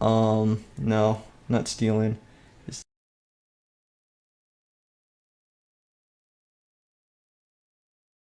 Um, no, not stealing.